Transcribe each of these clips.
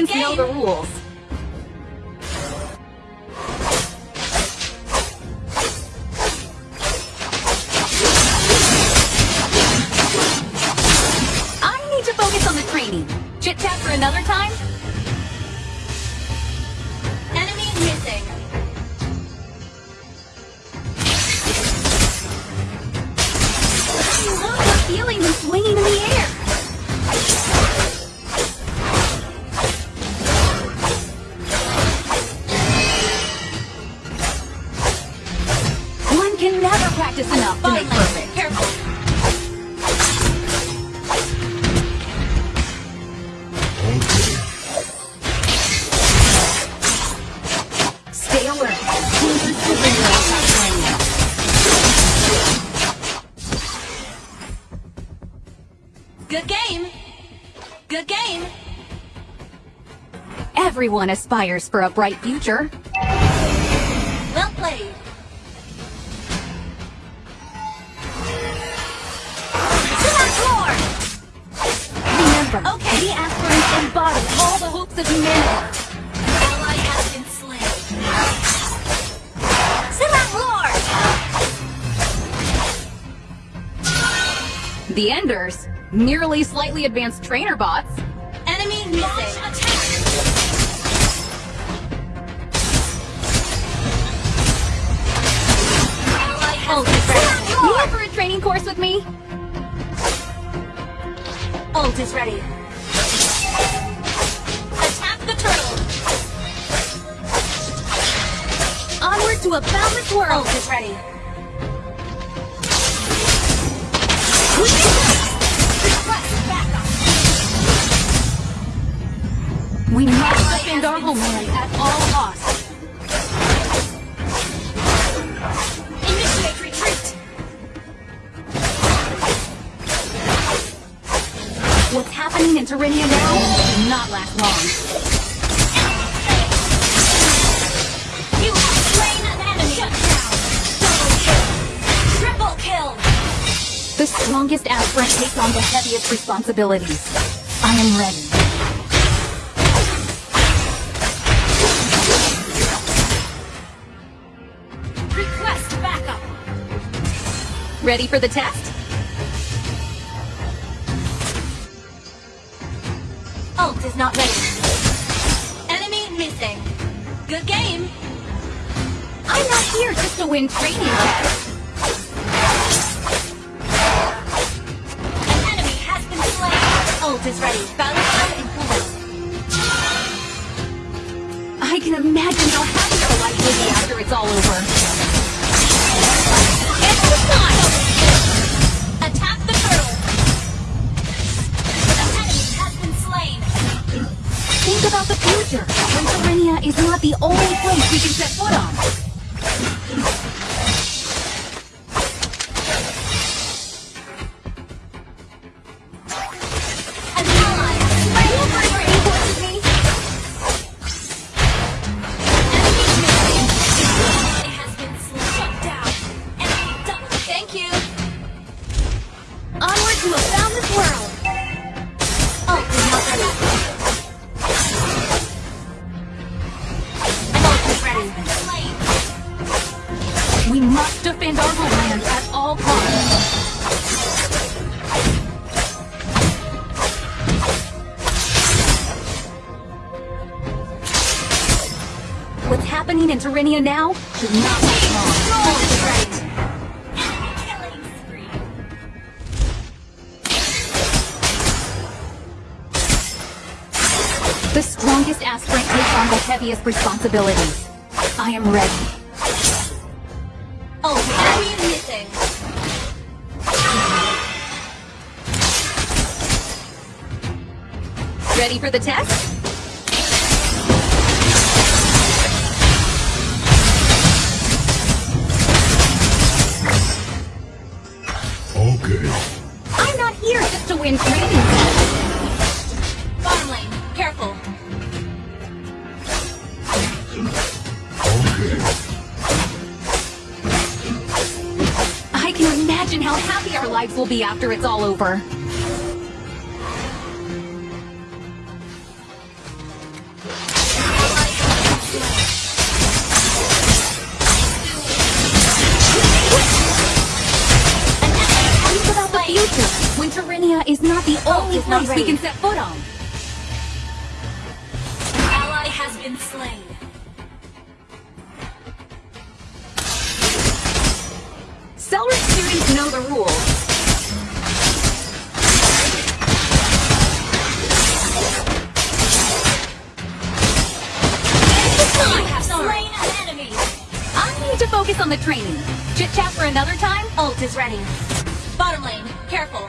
Students know the rules. Everyone aspires for a bright future. Well played. Remember, Okay. the aspirants embody all the hopes of humanity. Ally has been slain. Silat Lord! The Enders, merely slightly advanced trainer bots, Enemy missing. Training course with me? Ult is ready. Attack the turtle. Onward to a boundless world. Ult is ready. We must defend our homeland at all in now will not last long. You have slain an enemy. Shut down. Double kill. Triple kill. The strongest aspirant takes on the heaviest responsibilities. I am ready. Request backup. Ready for the test? Ult is not ready. Enemy missing. Good game. I'm not here just to win training tests. An enemy has been slain. Ult is ready. Battle Terenia now should not last long. Spree. The strongest aspirant takes on the heaviest responsibilities. I am ready. Ult is enemy missing. Ready for the test? I'm not here just to win training. Bottom lane. Careful. Okay. I can imagine how happy our lives will be after it's all over. Is not the oh, only is not place we can set foot on. An ally has been slain. Celery students know the rules. I have slain an. I need to focus on the training. Chit chat for another time? Ult is ready. Bottom lane, careful.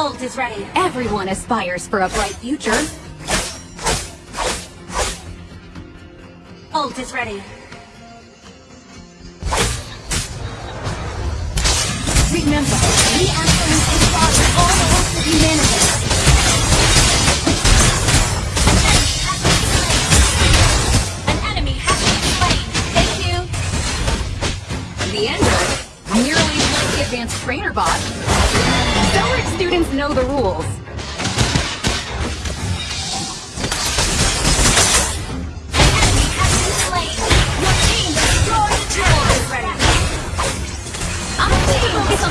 Ult is ready. Everyone aspires for a bright future. Ult is ready. Remember, we Aspirants embody all the hopes of humanity. An enemy has been slain. Thank you. The Ender, nearly like the advanced trainer bot. Celery students know the rules. Turret. On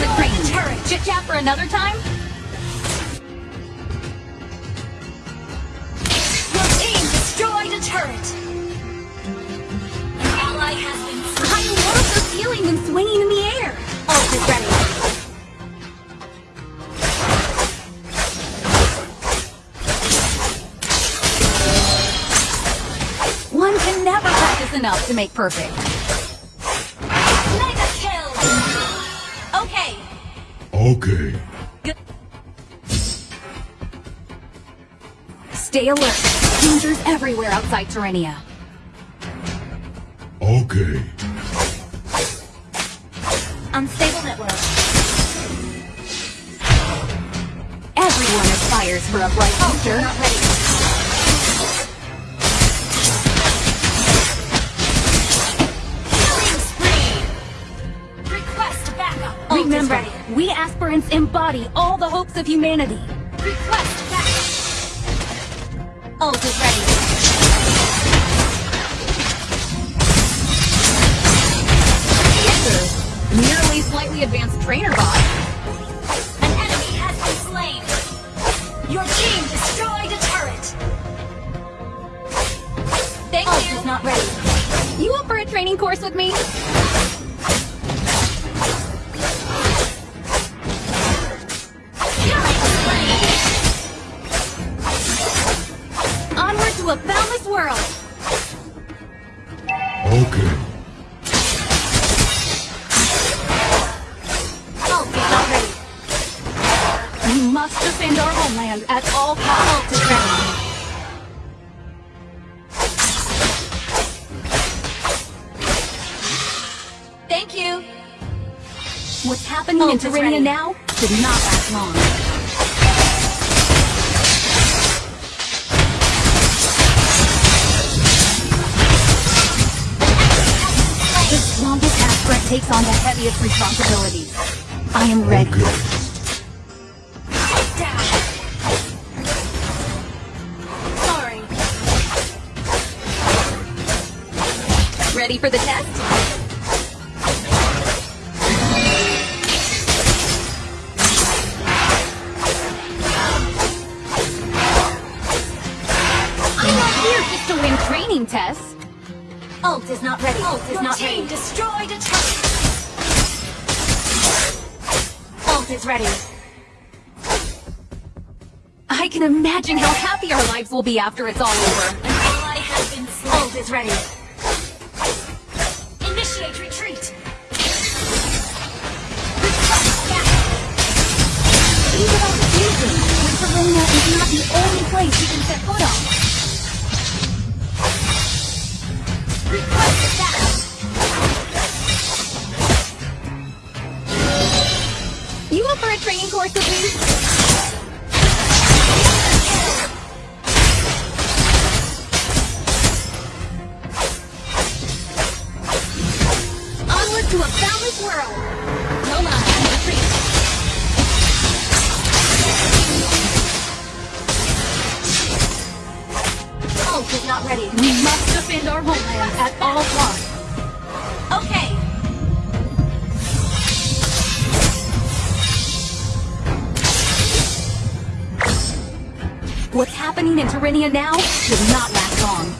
the training. Chit chat for another time? Your team destroyed a turret. Ally has been. I love the feeling of swinging in the air. Is ready. To make perfect. Mega kill. Okay. Okay. Stay alert. Dangers everywhere outside Terrania. Okay. Unstable network. Everyone aspires for a bright future. Not Remember, we aspirants embody all the hopes of humanity. Request backup. Ult is ready. Ender, nearly slightly advanced trainer bot. An enemy has been slain. Your team destroyed a turret. Thank Ult you. is not ready. You up for a training course with me? What's happening in Ult Terrania now did not last long. The strongest aspirant takes on the heaviest responsibilities. I am ready. Okay. Down. Sorry. Ready for the test? Ult is not ready. Ult is Your not team ready. destroyed a turret. Ult is ready. I can imagine how happy our lives will be after it's all over. An ally has been slain. Ult is ready. You offer a training course with me? Not ready. We must defend our homeland at all costs. Okay. What's happening in Terrenia now should not last long.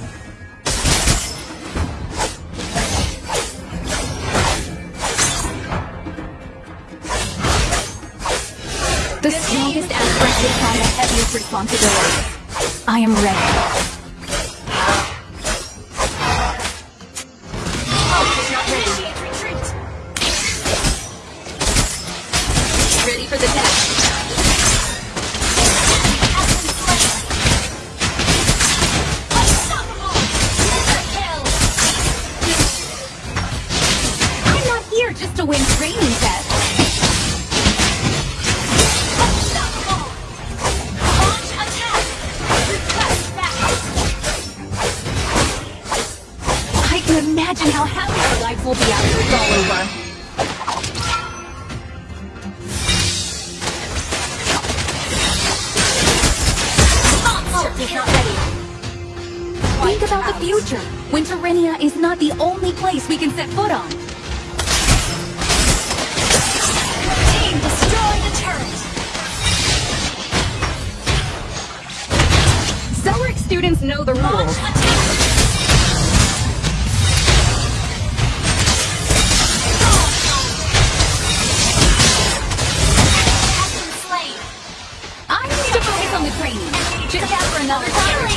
The strongest aspect will the heaviest responsibility. I am ready. Win training tests. I can imagine how happy our lives will be after it's all over. Ult is. Think about the future, when is not the only place we can set foot on. Students know the rules. attack! Has been slain. I need to focus on the training. Just out for another time.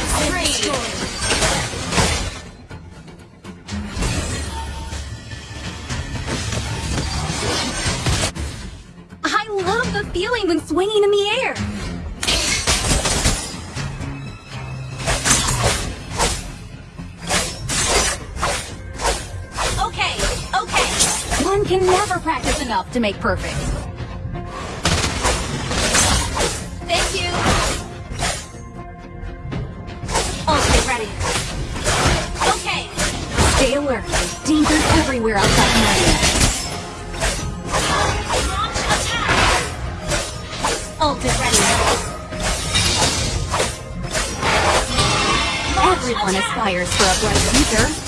I love the feeling when swinging in the air. Enough to make perfect. Thank you. Okay, ready. Okay. Stay alert. Dangers everywhere outside Terrenia. Launch attack. Ult ready. Everyone aspires for a bright future.